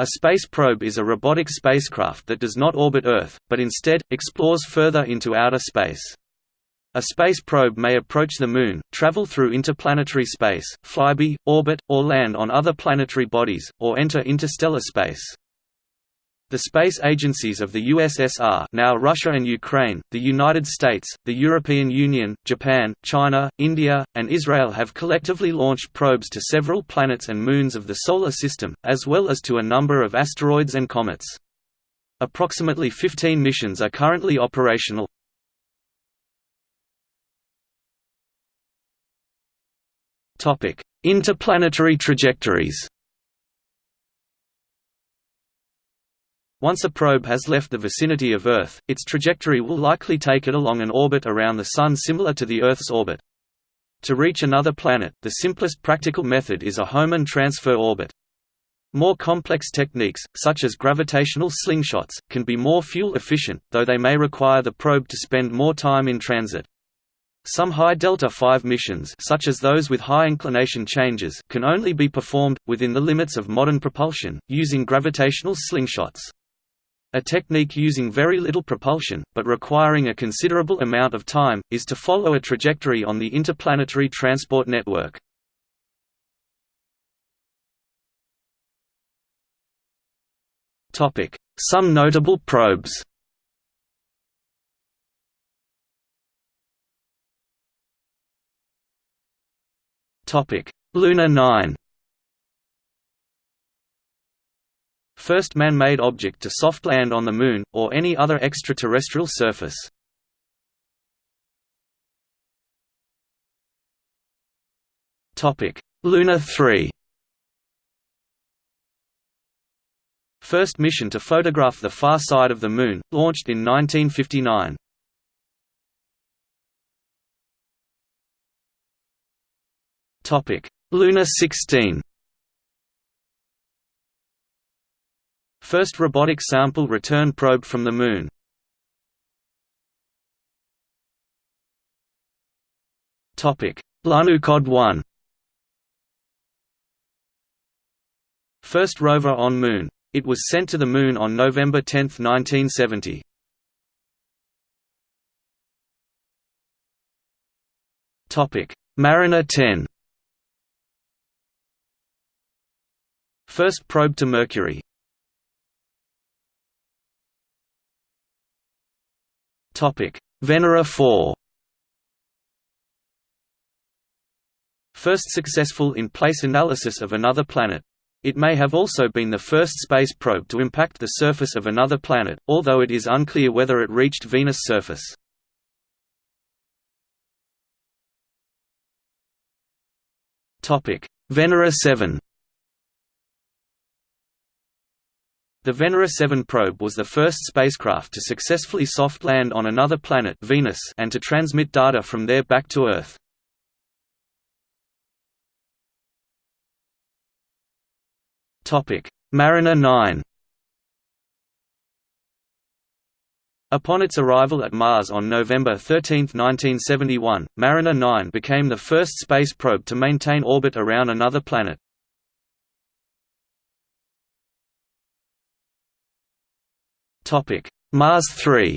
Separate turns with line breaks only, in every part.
A space probe is a robotic spacecraft that does not orbit Earth, but instead, explores further into outer space. A space probe may approach the Moon, travel through interplanetary space, flyby, orbit, or land on other planetary bodies, or enter interstellar space. The space agencies of the USSR now Russia and Ukraine, the United States, the European Union, Japan, China, India, and Israel have collectively launched probes to several planets and moons of the Solar System, as well as to a number of asteroids and comets. Approximately 15 missions are currently operational. Interplanetary trajectories Once a probe has left the vicinity of Earth, its trajectory will likely take it along an orbit around the Sun similar to the Earth's orbit. To reach another planet, the simplest practical method is a Hohmann transfer orbit. More complex techniques, such as gravitational slingshots, can be more fuel efficient, though they may require the probe to spend more time in transit. Some high delta-v missions such as those with high inclination changes can only be performed, within the limits of modern propulsion, using gravitational slingshots. A technique using very little propulsion, but requiring a considerable amount of time, is to follow a trajectory on the interplanetary transport network. Some notable probes. Luna 9 First man-made object to soft land on the Moon, or any other extraterrestrial surface. Luna 3 First mission to photograph the far side of the Moon, launched in 1959. Luna 16 First robotic sample return probe from the Moon. Lunokhod 1 First rover on Moon. It was sent to the Moon on November 10, 1970. Mariner 10 First probe to Mercury Venera 4 First successful in-place analysis of another planet. It may have also been the first space probe to impact the surface of another planet, although it is unclear whether it reached Venus' surface. Venera 7 The Venera 7 probe was the first spacecraft to successfully soft land on another planet Venus and to transmit data from there back to Earth. Mariner 9 Upon its arrival at Mars on November 13, 1971, Mariner 9 became the first space probe to maintain orbit around another planet. Mars 3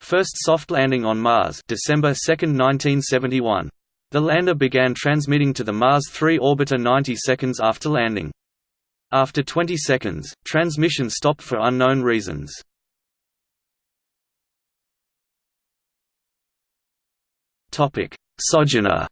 First soft landing on Mars December 2, 1971. The lander began transmitting to the Mars 3 orbiter 90 seconds after landing. After 20 seconds, transmission stopped for unknown reasons. Sojourner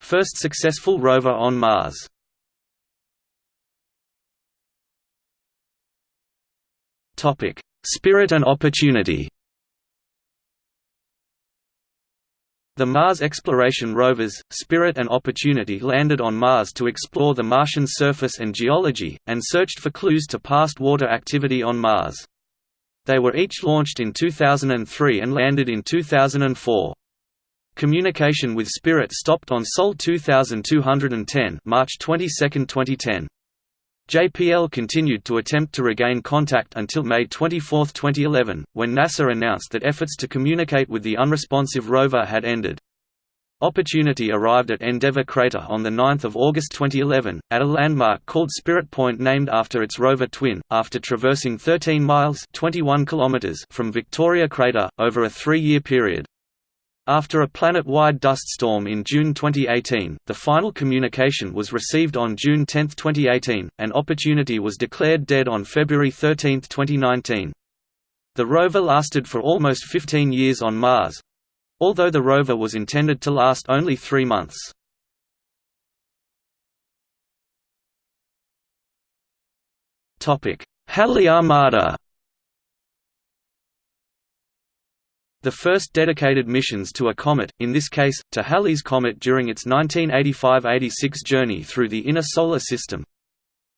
First successful rover on Mars Spirit and Opportunity The Mars exploration rovers, Spirit and Opportunity landed on Mars to explore the Martian surface and geology, and searched for clues to past water activity on Mars. They were each launched in 2003 and landed in 2004. Communication with Spirit stopped on Sol 2210 March 22, 2010. JPL continued to attempt to regain contact until May 24, 2011, when NASA announced that efforts to communicate with the unresponsive rover had ended. Opportunity arrived at Endeavour Crater on 9 August 2011, at a landmark called Spirit Point named after its rover twin, after traversing 13 miles 21 kilometers from Victoria Crater, over a three-year period. After a planet-wide dust storm in June 2018, the final communication was received on June 10, 2018, and Opportunity was declared dead on February 13, 2019. The rover lasted for almost 15 years on Mars, although the rover was intended to last only three months. Halley Armada The first dedicated missions to a comet, in this case, to Halley's Comet during its 1985–86 journey through the inner Solar System,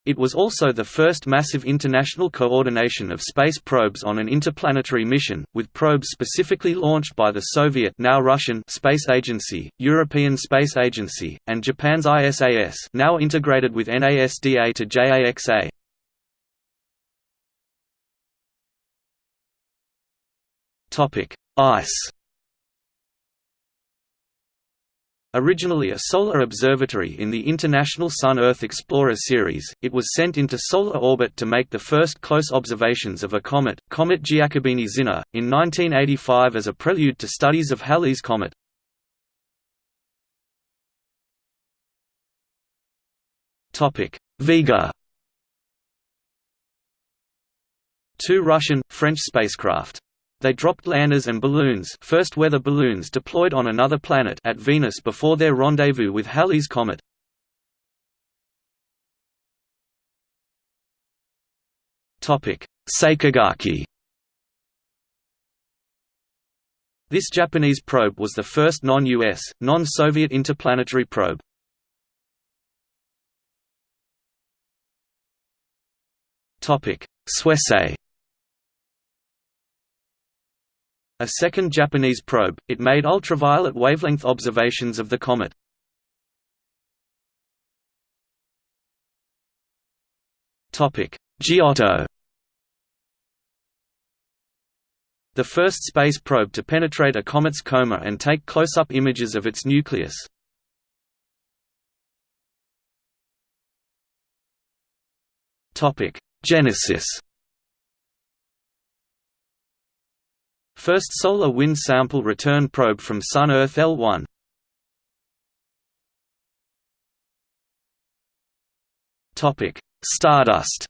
it was also the first massive international coordination of space probes on an interplanetary mission, with probes specifically launched by the Soviet now Russian Space Agency, European Space Agency, and Japan's ISAS now integrated with NASDA to JAXA. ICE. Originally a solar observatory in the International Sun-Earth Explorer series, it was sent into solar orbit to make the first close observations of a comet, Comet Giacobini-Zinner, in 1985 as a prelude to studies of Halley's Comet. Vega. Two Russian, French spacecraft they dropped landers and balloons first weather balloons deployed on another planet at Venus before their rendezvous with Halley's Comet. Sakigake This Japanese probe was the first non-US, non-Soviet interplanetary probe. Suisei A second Japanese probe, it made ultraviolet wavelength observations of the comet. Giotto The first space probe to penetrate a comet's coma and take close-up images of its nucleus. Genesis First solar wind sample return probe from Sun-Earth L1 Stardust.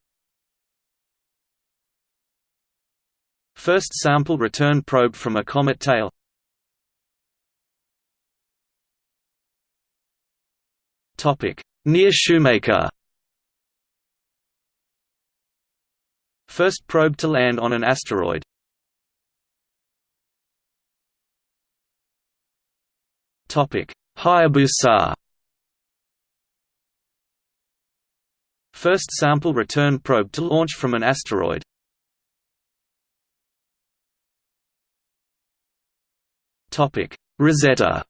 First sample return probe from a comet tail. Near Shoemaker. First probe to land on an asteroid Hayabusa. First sample return probe to launch from an asteroid. Rosetta.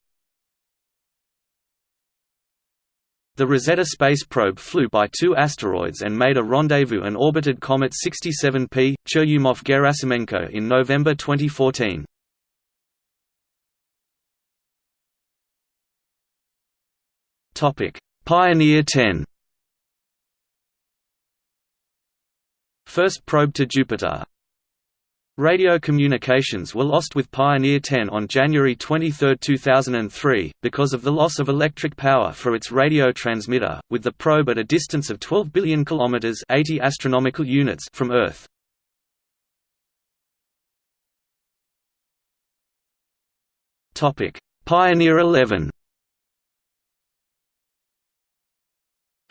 The Rosetta space probe flew by two asteroids and made a rendezvous and orbited Comet 67P, Churyumov-Gerasimenko in November 2014. Pioneer 10. First probe to Jupiter. Radio communications were lost with Pioneer 10 on January 23, 2003, because of the loss of electric power for its radio transmitter, with the probe at a distance of 12 billion kilometers (80 astronomical units) from Earth. Topic: Pioneer 11.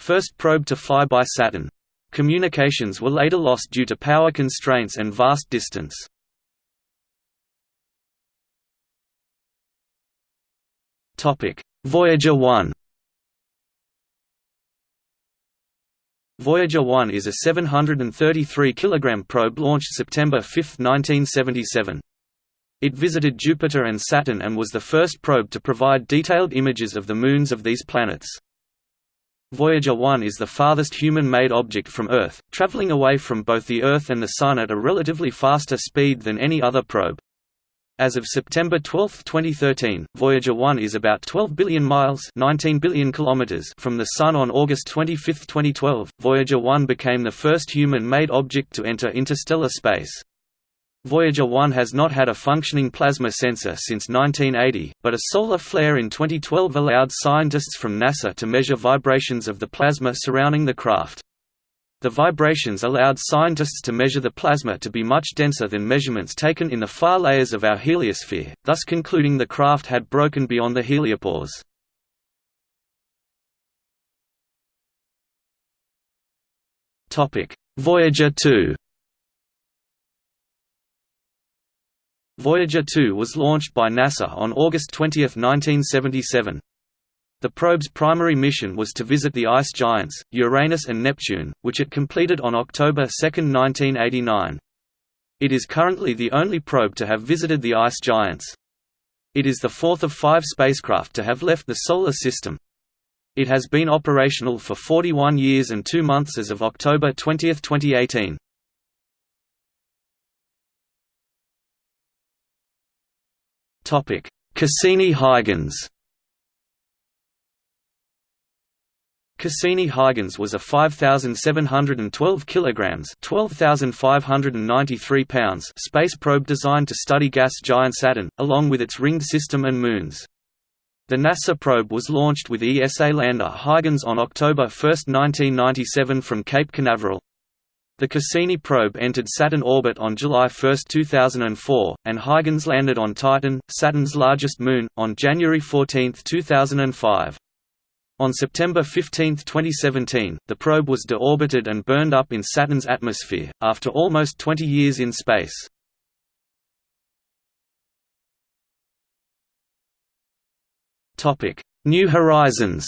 First probe to fly by Saturn. Communications were later lost due to power constraints and vast distance. Voyager 1 Voyager 1 is a 733 kg probe launched September 5, 1977. It visited Jupiter and Saturn and was the first probe to provide detailed images of the moons of these planets. Voyager 1 is the farthest human-made object from Earth, traveling away from both the Earth and the Sun at a relatively faster speed than any other probe. As of September 12, 2013, Voyager 1 is about 12 billion miles 19 billion kilometers from the Sun on August 25, 2012. Voyager 1 became the first human-made object to enter interstellar space. Voyager 1 has not had a functioning plasma sensor since 1980, but a solar flare in 2012 allowed scientists from NASA to measure vibrations of the plasma surrounding the craft. The vibrations allowed scientists to measure the plasma to be much denser than measurements taken in the far layers of our heliosphere, thus concluding the craft had broken beyond the heliopause. Voyager 2 Voyager 2 was launched by NASA on August 20, 1977. The probe's primary mission was to visit the ice giants, Uranus and Neptune, which it completed on October 2, 1989. It is currently the only probe to have visited the ice giants. It is the fourth of five spacecraft to have left the Solar System. It has been operational for 41 years and two months as of October 20, 2018. Cassini-Huygens Cassini-Huygens was a 5,712 kilograms (12,593 pounds) space probe designed to study gas giant Saturn, along with its ringed system and moons. The NASA probe was launched with ESA lander Huygens on October 1, 1997 from Cape Canaveral. The Cassini probe entered Saturn orbit on July 1, 2004, and Huygens landed on Titan, Saturn's largest moon, on January 14, 2005. On September 15, 2017, the probe was deorbited and burned up in Saturn's atmosphere, after almost 20 years in space. New Horizons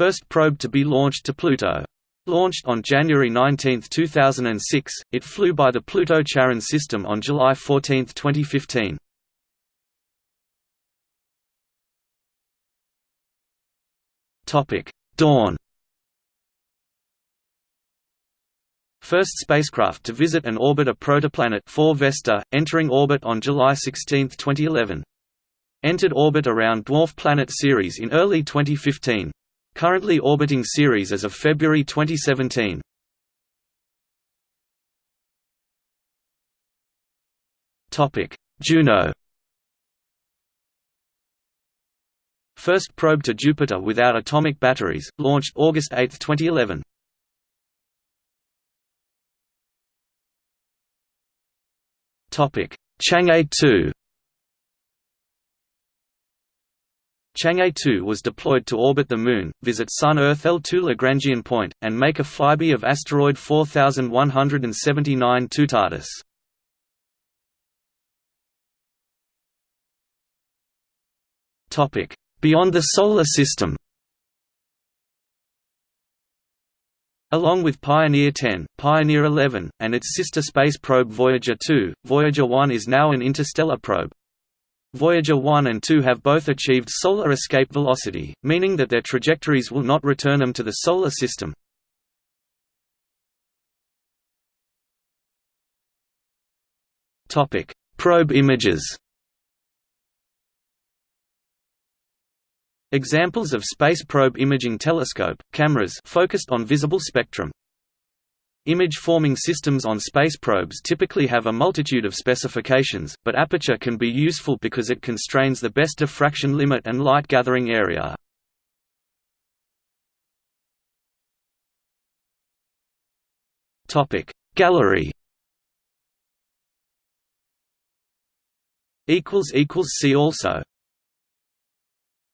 First probe to be launched to Pluto. Launched on January 19, 2006, it flew by the Pluto-Charon system on July 14, 2015. Dawn First spacecraft to visit and orbit a protoplanet 4 Vesta, entering orbit on July 16, 2011. Entered orbit around dwarf planet Ceres in early 2015. Currently orbiting Ceres as of February 2017. Topic: Juno First probe to Jupiter without atomic batteries, launched August 8, 2011. Topic: Chang'e 2. Chang'e 2 was deployed to orbit the Moon, visit Sun-Earth L2 Lagrangian point, and make a flyby of asteroid 4179 Toutatis. Topic: Beyond the Solar System Along with Pioneer 10, Pioneer 11, and its sister space probe Voyager 2, Voyager 1 is now an interstellar probe. Voyager 1 and 2 have both achieved solar escape velocity, meaning that their trajectories will not return them to the Solar System. Probe images Examples of space probe imaging telescope, cameras focused on visible spectrum. Image-forming systems on space probes typically have a multitude of specifications, but aperture can be useful because it constrains the best diffraction limit and light gathering area. Gallery See also